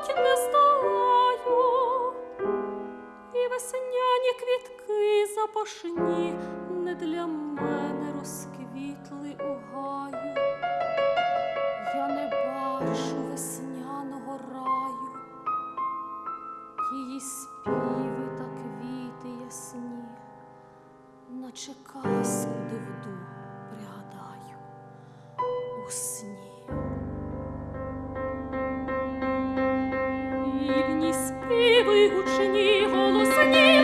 платі не здолаю, і весняні квітки запашні не для мене розквітли у гаю. Я не бачу весняного раю, її спів. співи гучні голосні.